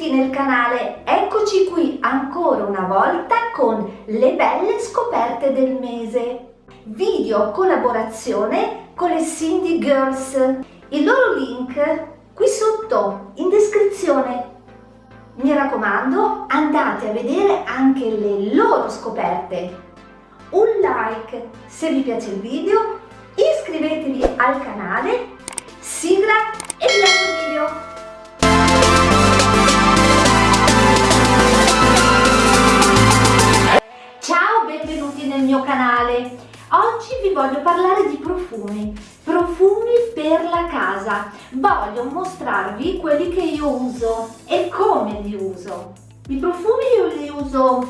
benvenuti nel canale, eccoci qui ancora una volta con le belle scoperte del mese. Video collaborazione con le Cindy Girls. Il loro link qui sotto in descrizione. Mi raccomando, andate a vedere anche le loro scoperte. Un like se vi piace il video, iscrivetevi al canale, sigla e vi lascio il video. Voglio parlare di profumi, profumi per la casa. Voglio mostrarvi quelli che io uso e come li uso. I profumi io li uso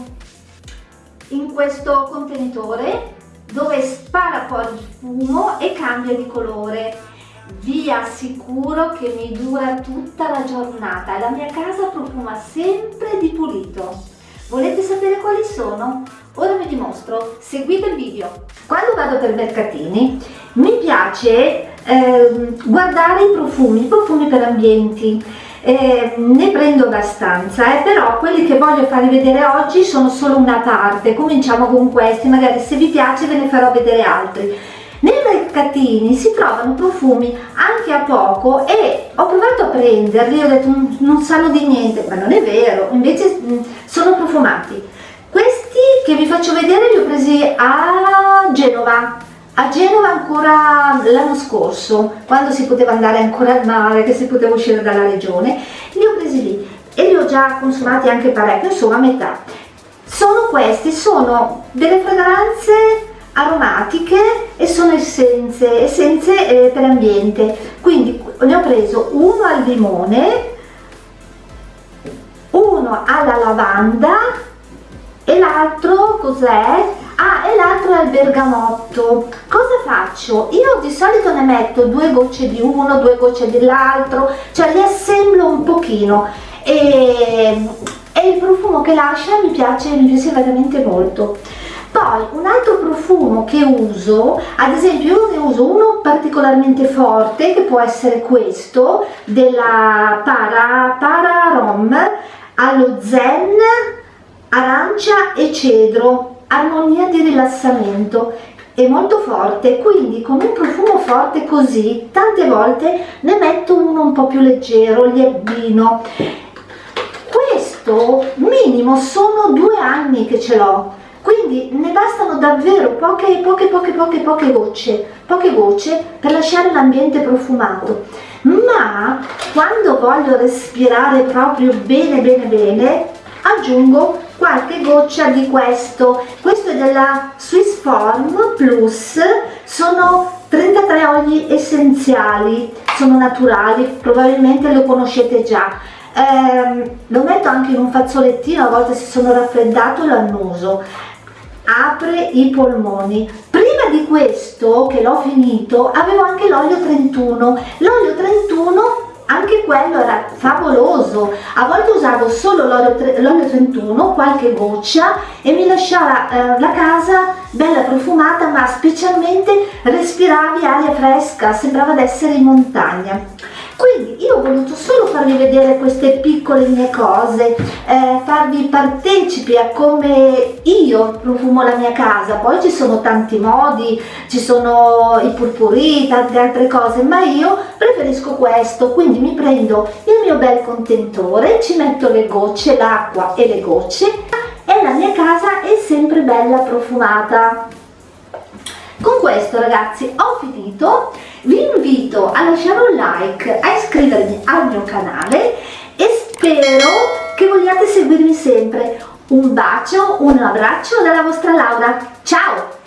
in questo contenitore dove spara fuori il fumo e cambia di colore. Vi assicuro che mi dura tutta la giornata e la mia casa profuma sempre di pulito. Volete sapere quali sono? Ora dimostro, seguite il video. Quando vado per mercatini mi piace eh, guardare i profumi, i profumi per ambienti. Eh, ne prendo abbastanza, eh, però quelli che voglio farvi vedere oggi sono solo una parte. Cominciamo con questi, magari se vi piace ve ne farò vedere altri. Nei mercatini si trovano profumi anche a poco e ho provato a prenderli, ho detto non sanno di niente, ma non è vero, invece mm, sono profumati. Che vi faccio vedere li ho presi a Genova, a Genova ancora l'anno scorso, quando si poteva andare ancora al mare, che si poteva uscire dalla regione, li ho presi lì e li ho già consumati anche parecchio, insomma a metà. Sono questi, sono delle fragranze aromatiche e sono essenze, essenze eh, per ambiente. Quindi ne ho preso uno al limone uno alla lavanda l'altro cos'è? ah e l'altro è al bergamotto cosa faccio? io di solito ne metto due gocce di uno due gocce dell'altro cioè li assemblo un pochino e, e il profumo che lascia mi piace mi piace veramente molto poi un altro profumo che uso ad esempio io ne uso uno particolarmente forte che può essere questo della para, para rom allo zen arancia e cedro armonia di rilassamento è molto forte quindi con un profumo forte così tante volte ne metto uno un po più leggero li abbino questo minimo sono due anni che ce l'ho quindi ne bastano davvero poche poche poche poche poche gocce poche gocce per lasciare l'ambiente profumato. Ma quando voglio respirare proprio bene bene bene aggiungo qualche goccia di questo. Questo è della Swiss Form Plus. Sono 33 oli essenziali. Sono naturali probabilmente lo conoscete già. Eh, lo metto anche in un fazzolettino a volte se sono raffreddato lo annuso. Apre i polmoni. Prima di questo che l'ho finito avevo anche l'olio 31 l'olio 31 anche quello era favoloso. A volte usavo solo l'olio 31 qualche goccia e mi lasciava eh, la casa bella profumata ma specialmente respiravi aria fresca sembrava di essere in montagna. Quindi io ho voluto solo farvi vedere queste piccole mie cose eh, farvi partecipi a come io profumo la mia casa poi ci sono tanti modi ci sono i purpurì tante altre cose ma io preferisco questo quindi mi prendo il mio bel contenitore ci metto le gocce l'acqua e le gocce e la mia casa è sempre bella profumata. Con questo ragazzi ho finito. Vi invito a lasciare un like a iscrivervi al mio canale e spero che vogliate seguirmi sempre un bacio un abbraccio dalla vostra Laura. Ciao